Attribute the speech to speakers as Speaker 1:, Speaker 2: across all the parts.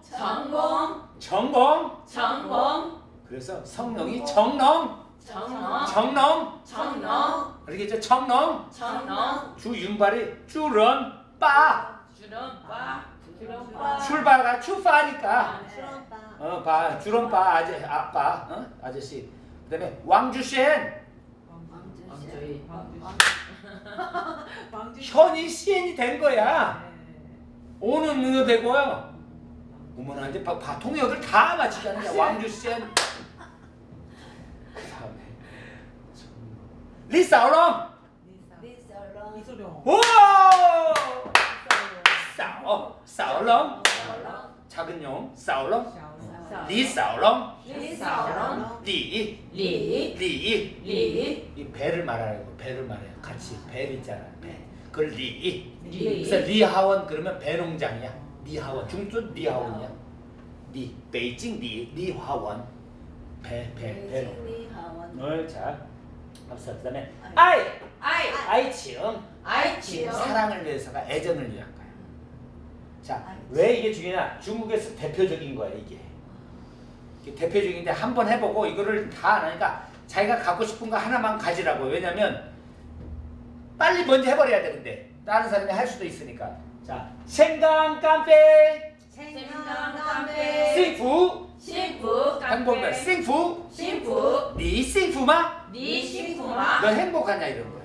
Speaker 1: 전공
Speaker 2: 전공.
Speaker 1: 전공
Speaker 2: 그래서 성령이 정령,
Speaker 1: 정령
Speaker 2: 정령.
Speaker 1: 정령
Speaker 2: 알겠죠? 정령.
Speaker 1: 정령
Speaker 2: 주윤발이 주런 빠.
Speaker 1: 주름바 주름바
Speaker 2: 출발가 출파니까.
Speaker 3: 수런빠.
Speaker 2: 어, 봐. 주런 빠 아저 아빠. 어? 아저씨. 그다음에 왕주셴.
Speaker 1: 왕주시
Speaker 2: 현이 시엔이 된 거야. 오는 문어 되고요. 어머나 이제 봐, 봐 통역을 다. 그다음에 리사오롱.
Speaker 3: 리서런.
Speaker 4: 이소룡.
Speaker 2: 오! 싸오 싸오롱. 작은 용 싸오롱. 리사오롱.
Speaker 1: 리사오롱
Speaker 2: 리.
Speaker 1: 리
Speaker 2: 리.
Speaker 1: 리
Speaker 2: 이 배를 말하는 거. 배를 말해요. 같이 배 있잖아. 배. 그걸 리. 그래서
Speaker 1: 리
Speaker 2: 리하원 그러면 배농장이야. 리하원 중순 리하원이야. 리 베이징 리 리화원 배배. 뭘 자. 앞서 그 다음에 아이
Speaker 1: 아이
Speaker 2: 아이칭
Speaker 1: 아이치요
Speaker 2: 사랑을 위해서가 애정을 위한 거야. 자, 왜 이게 중요하냐? 중국에서 대표적인 거야 이게. 대표적인데 한 번 해보고 이거를 다 안 하니까 자기가 갖고 싶은 거 하나만 가지라고. 왜냐면 빨리 먼저 해버려야 돼 근데 다른 사람이 할 수도 있으니까. 자, 생강 깜페.
Speaker 1: 생강 깜페.
Speaker 2: 싱푸.
Speaker 1: 싱푸. 행복한
Speaker 2: 싱푸.
Speaker 1: 싱푸.
Speaker 2: 니 싱푸마.
Speaker 1: 니 싱푸마.
Speaker 2: 너 행복하냐 이런 거야.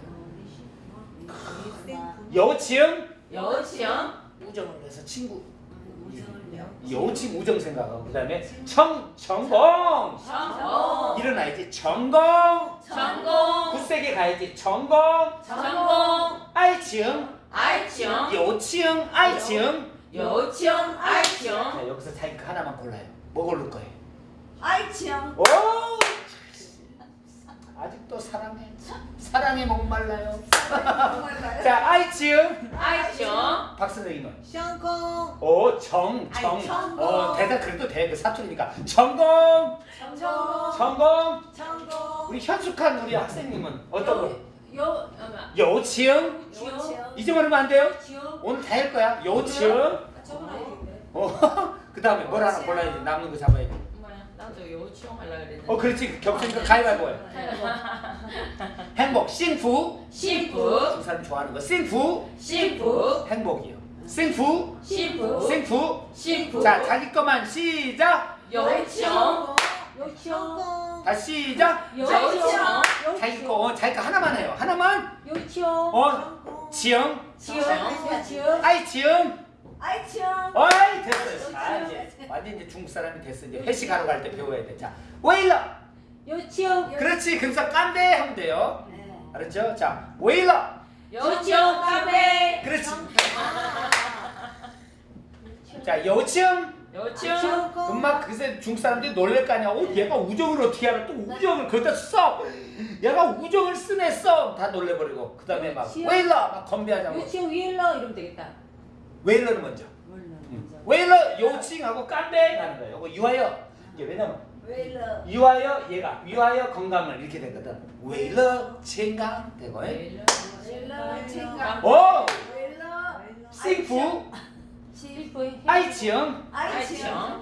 Speaker 1: 여치응. 여치응.
Speaker 2: 우정을 위해서 친구. 여우침 우정 생각하고 그 다음에 청, 정공!
Speaker 1: 정공!
Speaker 2: 일어나야지 정공!
Speaker 1: 정공!
Speaker 2: 굳세게 가야지 정공!
Speaker 1: 정공!
Speaker 2: 아이
Speaker 1: 지음!
Speaker 2: 아이칭 요층 아이칭
Speaker 1: 요층 아이칭
Speaker 2: 자 여기서 자기 하나만 골라요. 뭐 고를 거예요?
Speaker 3: 아이칭
Speaker 2: 오! 아직도 사랑해. 사랑해 목말라요. 자 아이칭
Speaker 1: 아이칭
Speaker 2: 박선생님은
Speaker 4: 성공
Speaker 2: 오정정어 대단 그래도 대 그 사투리니까. 전공.
Speaker 3: 전공.
Speaker 2: 전공. 우리 현숙한 우리 학생님은 어떤 거?
Speaker 1: 여, 여치응? 여치응?
Speaker 2: 이제 말하면 안 돼요?
Speaker 1: 지응?
Speaker 2: 오늘 다 할 거야. 여치응? 어, 어 그 다음에 뭘 하나 골라야 돼. 남는 거 잡아야 돼.
Speaker 1: 나도 여치형 하려고 그랬는데.
Speaker 2: 어, 그렇지. 겹치니까 가위바위보 해. 행복, 싱푸.
Speaker 1: 싱푸.
Speaker 2: 두 사람 좋아하는 거. 싱푸.
Speaker 1: 싱푸.
Speaker 2: 행복이요. 싱푸.
Speaker 1: 싱푸.
Speaker 2: 싱푸.
Speaker 1: 싱푸.
Speaker 2: 자, 자기 거만 시작.
Speaker 4: 여치형. 여치형.
Speaker 2: 다 시작.
Speaker 1: 여지영.
Speaker 2: 자기 거, 어, 자기 거 하나만 해요. 하나만.
Speaker 4: 요지영.
Speaker 2: 어, 지영.
Speaker 4: 지영. 지영.
Speaker 2: 아이 지영.
Speaker 3: 아이 지영.
Speaker 2: 어이 됐어요. 아 이제 완전 이제 중국 사람이 됐어. 이제 회식하러 갈 때 배워야 돼. 자, 웨일러.
Speaker 4: 요지영.
Speaker 2: 그렇지. 금사 깐데 하면 돼요.
Speaker 3: 네.
Speaker 2: 알았죠? 자, 웨일러.
Speaker 1: 요지영 깐데.
Speaker 2: 그렇지. 자, 요지영.
Speaker 1: 有情
Speaker 2: 엄마 그새 중국 사람들이 놀랄 거 아니야. 어, 얘가 우정을 어떻게 알아? 또 우정을 거기다 써. 얘가 우정을 쓰네 써. 다 놀래버리고. 그 다음에 막 웨일러 막 건배하자고.
Speaker 4: 요청 윌러 이러면 되겠다.
Speaker 2: 웨일러는 먼저. 웨일러 요칭하고 깐데 가는 거예요. 이거 유하여. 이게 왜냐면
Speaker 3: 웨일러.
Speaker 2: 유하여 얘가 위하여 건강을 이렇게 되거든. 웨일러 건강 되고.
Speaker 3: 웨일러. 챙강.
Speaker 2: 오
Speaker 3: 웨일러.
Speaker 2: 싱푸
Speaker 3: 치.
Speaker 2: 아이치영.
Speaker 3: 아이치영.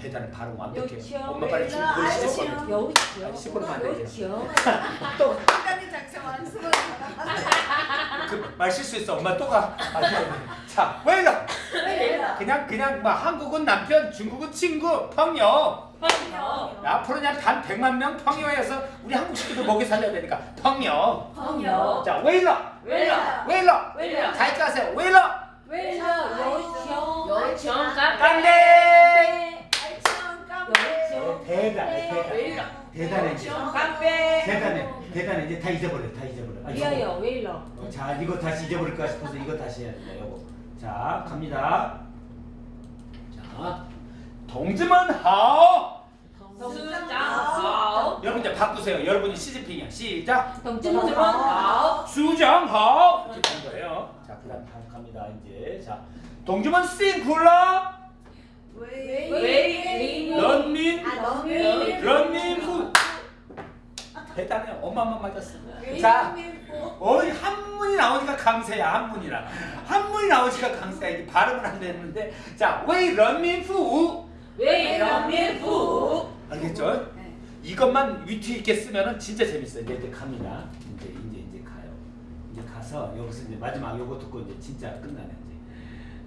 Speaker 2: 대단히 발음
Speaker 4: 완벽해요
Speaker 2: 엄마 빨리
Speaker 3: 지금
Speaker 2: 시작하면
Speaker 3: 여우치영.
Speaker 2: 시골만
Speaker 4: 안되죠
Speaker 2: 또.
Speaker 3: 똑같은 작성하는 수건
Speaker 2: 그말 실수했어. 엄마 또가. 아, 자 왜이러? 그냥 그냥 뭐 한국은 남편 중국은 친구 펑요
Speaker 1: 펑요
Speaker 2: 앞으로 그냥 단 백만 명 펑요에서 우리 한국식도 먹여 살려야 되니까. 펑요
Speaker 1: 펑요
Speaker 2: 자 왜이러? 왜이러?
Speaker 1: 왜이러?
Speaker 2: 잘 가세요. 왜이러? 왜이러?
Speaker 3: 여우치영.
Speaker 4: 여정
Speaker 2: 카페. 깐대. 대단해. 대단해 대단해 대단해. 이제 다 잊어버려 다 잊어버려.
Speaker 4: 미안해요 왜
Speaker 2: 일러? 어, 자 이거 다시 잊어버릴까 싶어서 이거 다시 해야 된다 여보 자 갑니다. 자 동지만
Speaker 1: 하오. 동지만
Speaker 2: 여러분 이제 바꾸세요. 여러분이 시즈핑이야. 시작.
Speaker 1: 동지만 하오.
Speaker 2: 수장하오. 이렇게 된 거예요. 자 그다음 갑니다 이제. 자
Speaker 3: 동주만 씬
Speaker 1: 굴라
Speaker 2: 런민 런민 후 대단해. 엄마만 맞았어. 자 어이 한문이 나오니까 강세야 한문이라. 한문이 나오니까 강세야. 이게 발음을 안 되는데. 자 웨이 런민
Speaker 1: 후웨이 런민 후.
Speaker 2: 알겠죠? 이것만 위트 있게 쓰면은 진짜 재밌어요. 이제, 이제 갑니다. 이제 이제 이제 가요. 이제 가서 여기서 이제 마지막 요거 듣고 이제 진짜 끝나네 이제.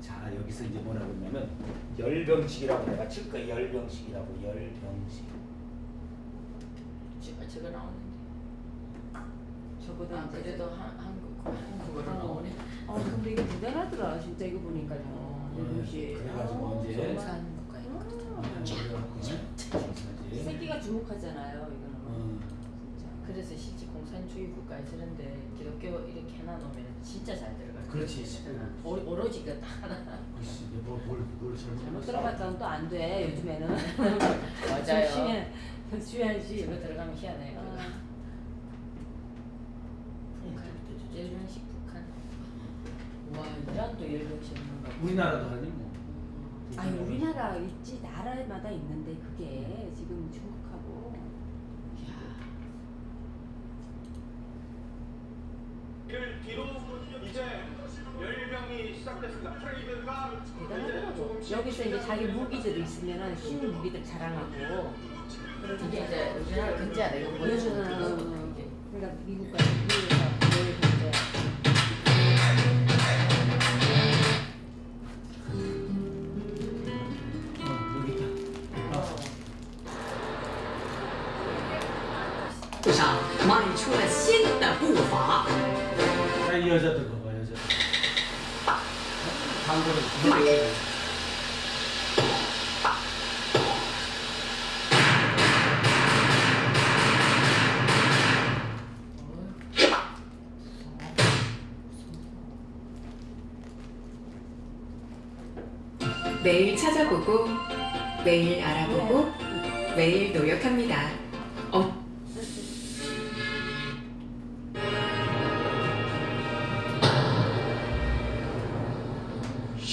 Speaker 2: 자 여기서 이제 뭐라고 했냐면 열병식이라고 내가 칠 거야. 열병식이라고 열병식.
Speaker 1: 저- 저거 나오는데
Speaker 4: 저보다
Speaker 1: 아
Speaker 4: 이제
Speaker 1: 그래도 한, 한국, 한국어로
Speaker 4: 어.
Speaker 1: 나오네
Speaker 4: 어 근데 이거 대단하더라 진짜 이거 보니까요. 이것이.
Speaker 2: 그래가지고
Speaker 4: 아,
Speaker 2: 이제
Speaker 4: 정말.
Speaker 1: 공산국가 있거든
Speaker 2: 음.
Speaker 4: 이 새끼가 주목하잖아요 이거는.
Speaker 2: 음.
Speaker 1: 그래서 실제 공산주의 국가에 저런데 기독교 이렇게 해놔놓으면 진짜 잘 들어가요.
Speaker 2: 그렇지.
Speaker 1: 오, 오로지 그 하나.
Speaker 2: 글쎄, 뭘 뭘뭘
Speaker 4: 잘못 들어갔다면 또 안 돼 요즘에는.
Speaker 1: 맞아요.
Speaker 4: 조심해 조심해야지.
Speaker 1: 저거 들어가면 희한해요 그거.
Speaker 4: 아,
Speaker 1: 북한. 열병식 북한. 와 이란도 열병식
Speaker 2: 우리나라도 하니 뭐.
Speaker 4: 아니 우리나라 있지 나라마다 있는데 그게 지금 중국하고.
Speaker 5: 를 뒤로 이제 열병이 시작됐습니다. 트레이드가 이제
Speaker 4: 대단하더라고.
Speaker 5: 조금씩
Speaker 4: 여기서 이제 자기 무기들이 있으면은 신 무기들 자랑하고.
Speaker 1: 이게 이제 우리나라 경제하다 이거 보여주는
Speaker 4: 그러면은
Speaker 1: 게
Speaker 4: 그러니까 미국과 미국에서 뭘 경제.
Speaker 2: 어, 여기 있다. 아.
Speaker 6: 路上迈出了新的步伐。
Speaker 2: 자, 이 여자들 여자. 광고를.
Speaker 6: 매일 찾아보고, 매일 알아보고, 매일 노력합니다.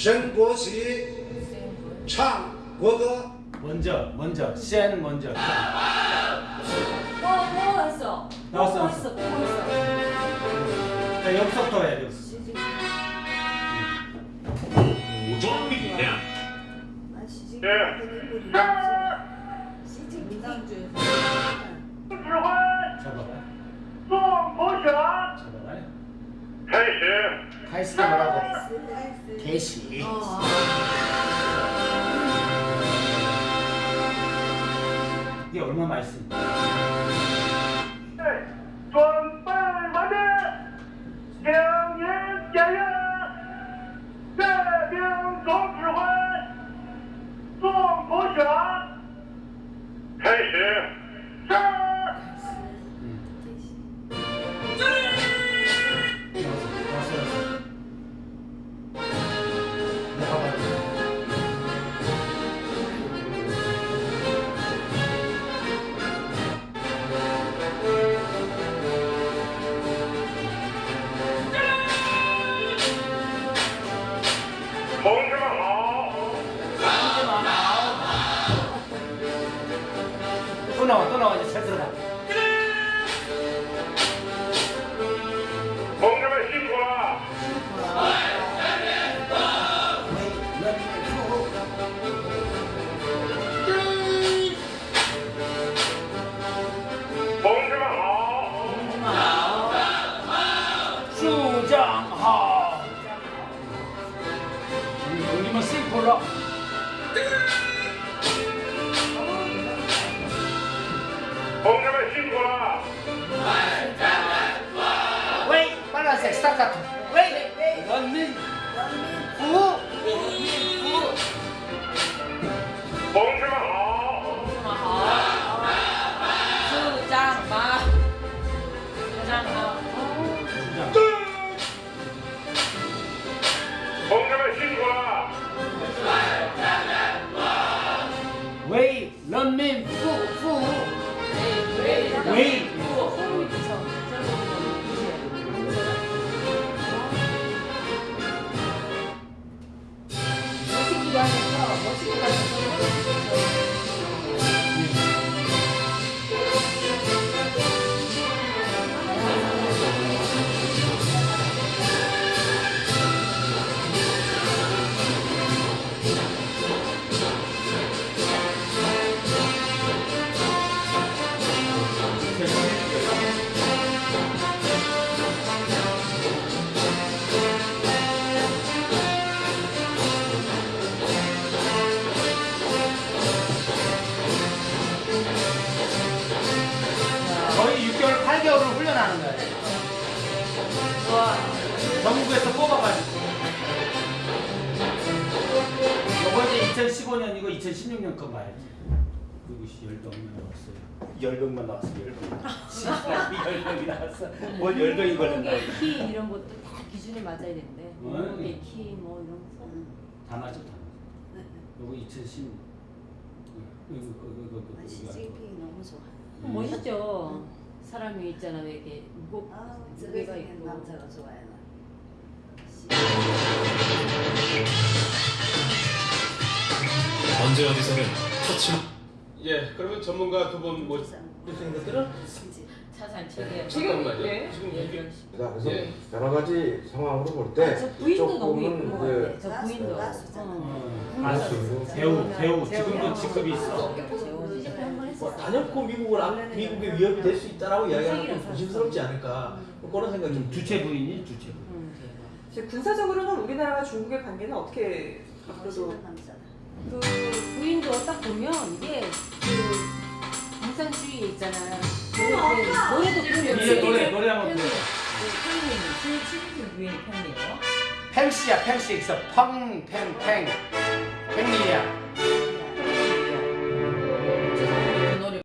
Speaker 6: 어,
Speaker 7: 升国旗，唱国歌。
Speaker 2: 먼저, 먼저, 센 먼저.
Speaker 4: 뭐, 뭐 했어?
Speaker 2: 나왔어,
Speaker 4: 뭐
Speaker 2: 나왔어.
Speaker 4: 했어? 뭐 했어?
Speaker 2: 자, 여기서부터 해야 돼. 여기서.
Speaker 5: 武装力量。
Speaker 3: 아, 시즌
Speaker 5: 네.
Speaker 3: 시즌 민주주의.
Speaker 5: 指挥
Speaker 2: 잡아봐.
Speaker 5: 宋国权
Speaker 2: 잡아봐.
Speaker 5: 开始。
Speaker 2: 가이스가 뭐라고?
Speaker 3: 나이스.
Speaker 2: 개시.
Speaker 4: 어,
Speaker 2: 이게 얼마 맛있어?
Speaker 5: 准
Speaker 2: 나와, 또 나와. 이제 잘 들어가.
Speaker 5: 同志们辛苦了。同志们好，
Speaker 2: 수장 staccato. Wait, wait, wait. One minute. One minute. Who? Who?
Speaker 5: 봉준호. 봉준호.
Speaker 1: 수장마. 수장마.
Speaker 5: 봉준호
Speaker 2: 신고라. Wave, 런민, 푸, 푸. Wave.
Speaker 4: 그걸 훈련하는 거야. 좋아. 전국에서
Speaker 2: 뽑아가지고. 이번에 2015년이고 2016년 건 봐야지. 누구시 열병만 나왔어요. 열병만 나왔어. 열병. 아. 열병이 나왔어. 뭘 열병이 걸렸나.
Speaker 4: 뭐 키 이런 것도 다 기준이 맞아야
Speaker 2: 되는데. 몸무게, 뭐
Speaker 4: 키, 뭐 이런 거.
Speaker 2: 다 맞죠, 다. 요거 2016. 이거 이거 이거 이거.
Speaker 3: 아, CJP 너무 좋아.
Speaker 4: 멋있죠. 사람이 있잖아 왜 이렇게 무겁
Speaker 3: 아,
Speaker 4: 무게가 있고.
Speaker 3: 남자가 좋아요. 나.
Speaker 8: 언제 어디서는 터치
Speaker 9: 예, 그러면 전문가 두 분 모시.
Speaker 7: 무슨 것들은
Speaker 1: 체계.
Speaker 9: 잠깐만요.
Speaker 1: 예.
Speaker 9: 지금
Speaker 1: 열병식.
Speaker 10: 자, 그래서
Speaker 9: 예.
Speaker 10: 여러 가지 상황으로 볼때
Speaker 4: 아, 저 부인도 너무
Speaker 10: 조금은
Speaker 4: 예쁘고 그저 부인도.
Speaker 3: 가수잖아.
Speaker 4: 어.
Speaker 2: 가수, 배우, 배우. 지금도 직급이 있어.
Speaker 7: 뭐. 단연코 미국을 안- 미국의 위협이 될 수 있다라고 이야기하는 건 조심스럽지 않을까 뭐 그런 생각이 좀
Speaker 2: 주체 부인이 주체 부인.
Speaker 4: 응.
Speaker 11: 이제 군사적으로는 우리나라와 중국의 관계는 어떻게 앞으로도.
Speaker 4: 그 부인도 딱 보면 이게 그 공산주의 있잖아요. 노래, 노래도 부르면
Speaker 2: 노래 노래 한번 불러.
Speaker 1: 시- 시진핑 부인 팬이에요?
Speaker 2: 팽씨야 팽씨 있어 펑팽팽 팽리야